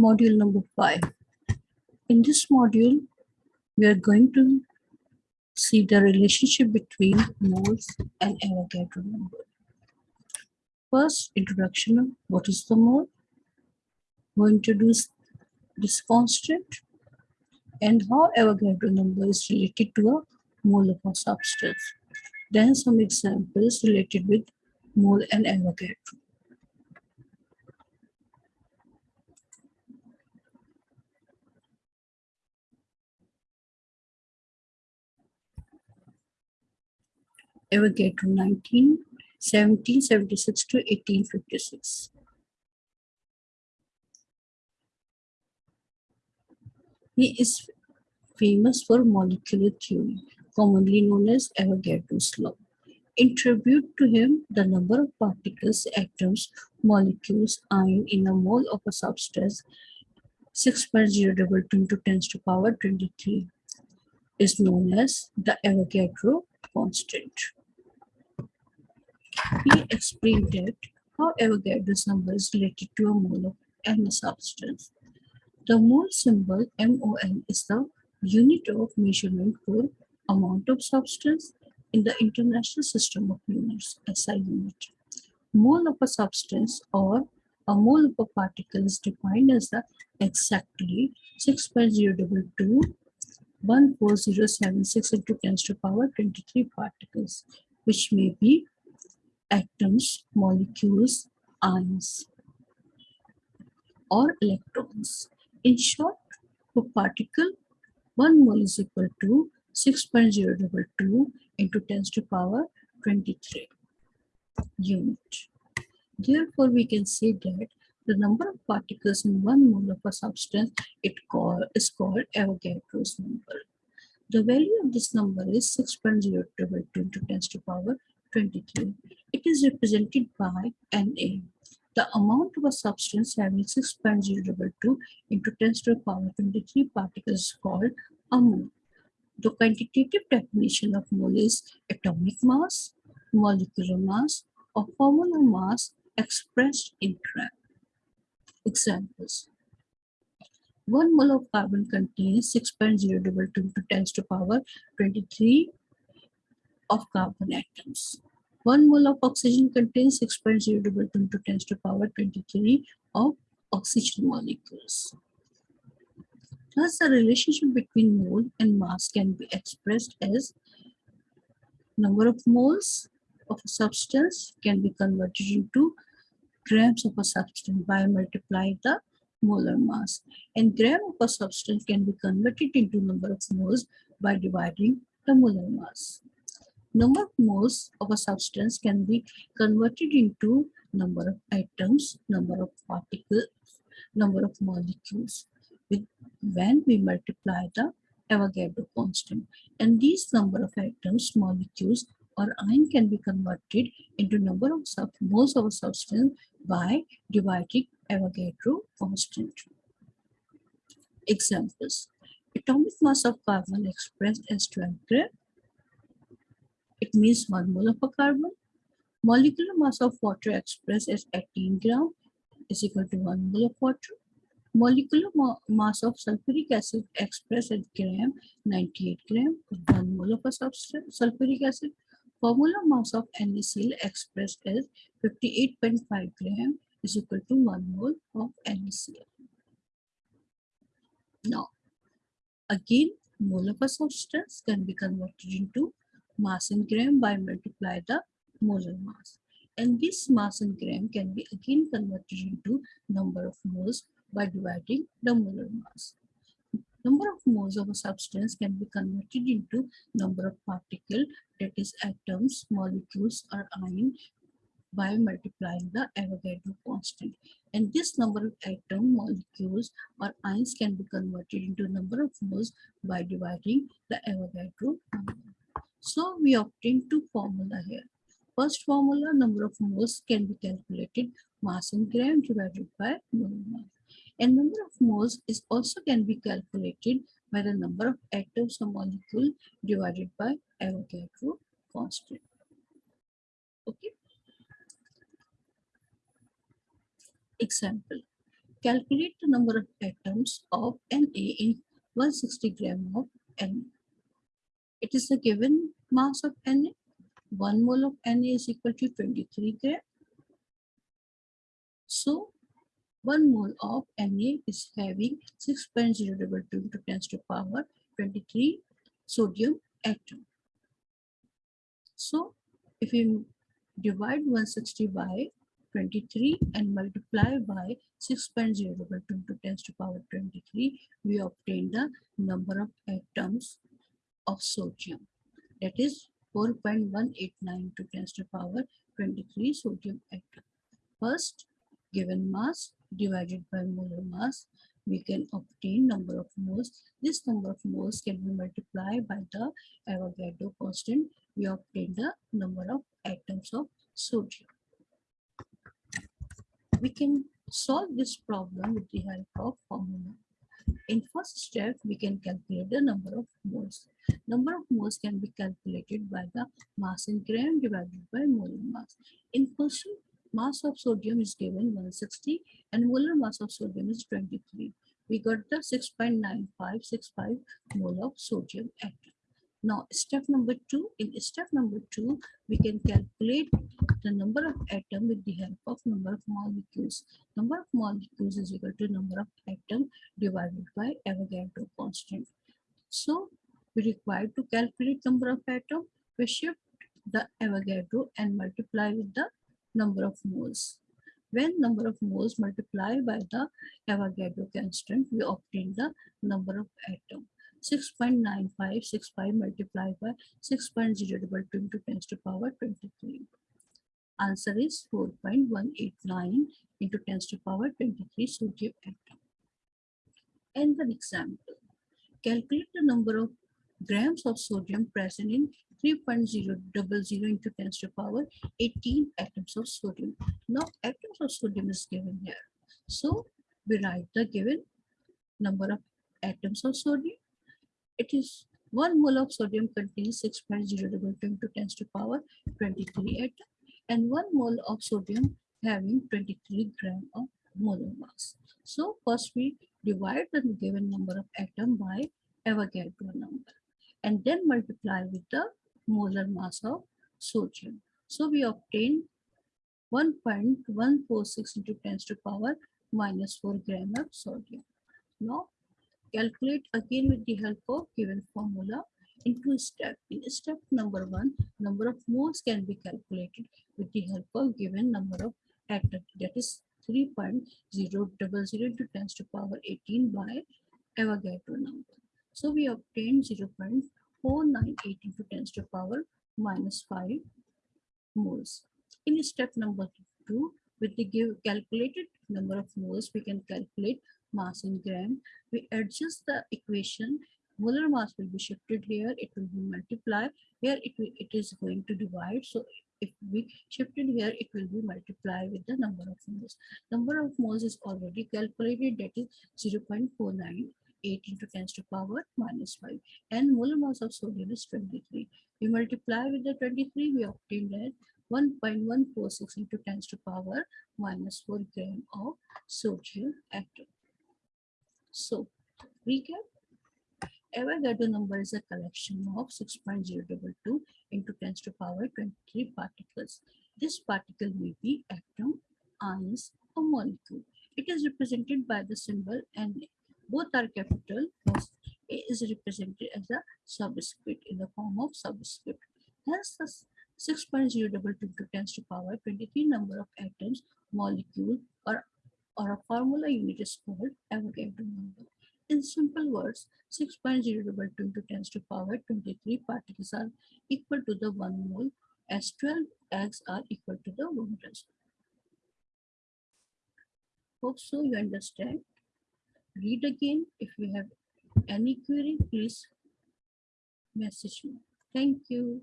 module number 5. In this module, we are going to see the relationship between moles and Avogadro number. First, introduction of what is the mole. We introduce this constant and how Avogadro number is related to a mole of a substance. Then some examples related with mole and Avogadro. Avogadro 19, 1776 to 1856. He is famous for molecular theory, commonly known as Avogadro's law. In tribute to him, the number of particles, atoms, molecules, ion in a mole of a substance 6.022 into 10 to the power 23 is known as the Avogadro constant. He explained that how Avogadro's number is related to a mole of any substance. The mole symbol MOL is the unit of measurement for amount of substance in the International System of Units, SI unit. Mole of a substance or a mole of a particle is defined as the exactly 6.022 14076 into 10 to the power 23 particles, which may be atoms, molecules, ions, or electrons. In short, for particle, 1 mole is equal to 6.022 into 10 to the power 23 unit. Therefore, we can say that the number of particles in one mole of a substance it call, is called Avogadro's number. The value of this number is 6.022 into 10 to the power 23. It is represented by Na. The amount of a substance having 6.022 into 10 to the power 23 particles is called a mole. The quantitative definition of mole is atomic mass, molecular mass, or formular mass expressed in gram. Examples. 1 mole of carbon contains 6.022 into 10 to the power 23 of carbon atoms. 1 mole of oxygen contains 6.022 into 10 to the power 23 of oxygen molecules. Thus, the relationship between mole and mass can be expressed as number of moles of a substance can be converted into grams of a substance by multiplying the molar mass. And gram of a substance can be converted into number of moles by dividing the molar mass. Number of moles of a substance can be converted into number of atoms, number of particles, number of molecules with when we multiply the Avogadro constant. And these number of atoms, molecules, or ion can be converted into number of sub moles of a substance by dividing Avogadro constant. Examples. Atomic mass of carbon expressed as 12 gram it means 1 mole of a carbon. Molecular mass of water expressed as 18 gram is equal to 1 mole of water. Molecular ma mass of sulfuric acid expressed as gram 98 gram is 1 mole of a substance sulfuric acid. Formula mass of NaCl expressed as 58.5 gram is equal to 1 mole of NaCl. Now, again, mole of a substance can be converted into mass in gram by multiply the molar mass. And this mass in gram can be again converted into number of moles by dividing the molar mass. Number of moles of a substance can be converted into number of particles, that is atoms, molecules or ion by multiplying the Avogadro constant. And this number of atom, molecules or ions can be converted into number of moles by dividing the Avogadro number. So we obtain two formula here. First formula, number of moles can be calculated mass in gram divided by mole mass. And number of moles is also can be calculated by the number of atoms or molecule divided by Avogadro constant. Okay. Example. Calculate the number of atoms of Na in 160 gram of Na. It is the given mass of Na. 1 mole of Na is equal to 23 gram. So 1 mole of Na is having 6.022 into 10 to power 23 sodium atom. So if you divide 160 by 23 and multiply by 6.022 to 10 to power 23, we obtain the number of atoms of sodium. That is 4.189 to 10 to the power 23 sodium atom. First, given mass divided by molar mass, we can obtain number of moles. This number of moles can be multiplied by the Avogadro constant. We obtain the number of atoms of sodium. We can solve this problem with the help of formula. In first step, we can calculate the number of moles. Number of moles can be calculated by the mass in gram divided by molar mass. In question, mass of sodium is given 160 and molar mass of sodium is 23. We got the 6.9565 mole of sodium atom. Now step number two, in step number two, we can calculate the number of atom with the help of number of molecules. Number of molecules is equal to number of atom divided by Avogadro constant. So we require to calculate number of atom, we shift the Avogadro and multiply with the number of moles. When number of moles multiply by the Avogadro constant, we obtain the number of atom. 6.9565 multiplied by 6.022 into 10 to power 23. Answer is 4.189 into 10 to power 23 sodium atom. And the example. Calculate the number of grams of sodium present in 3.000 into 10 to power 18 atoms of sodium. Now atoms of sodium is given here. So we write the given number of atoms of sodium. It is 1 mole of sodium contains 6.022 into 10 to power 23 atom and 1 mole of sodium having 23 gram of molar mass. So first we divide the given number of atom by Avogadro number and then multiply with the molar mass of sodium. So we obtain 1.146 into 10 to power minus 4 gram of sodium. Now calculate again with the help of given formula into step. In step number one, number of moles can be calculated with the help of given number of atoms that is 3.000 into 10 to power 18 by Avogadro number. So we obtain 0.498 into 10 to power minus 5 moles. In step number 2, with the give calculated number of moles, we can calculate mass in gram. We adjust the equation. Molar mass will be shifted here. It will be multiplied. Here it, will, it is going to divide. So if we shifted here, it will be multiplied with the number of moles. Number of moles is already calculated. That is 0 0.49 8 into 10 to power minus 5 and molar mass of sodium is 23 we multiply with the 23 we obtain that 1.146 into 10 to power minus 4 gram of sodium atom so recap Avogadro number is a collection of 6.022 into 10 to power 23 particles. This particle may be atom, ions, or molecule. It is represented by the symbol Na both are capital thus a is represented as a subscript in the form of subscript hence 6.022 to 10 to power 23 number of atoms molecule or or a formula unit is called Avogadro number in simple words 6.022 to 10 to power 23 particles are equal to the 1 mole as 12 eggs are equal to the 1 dozen hope so you understand read again. If you have any query, please message me. Thank you.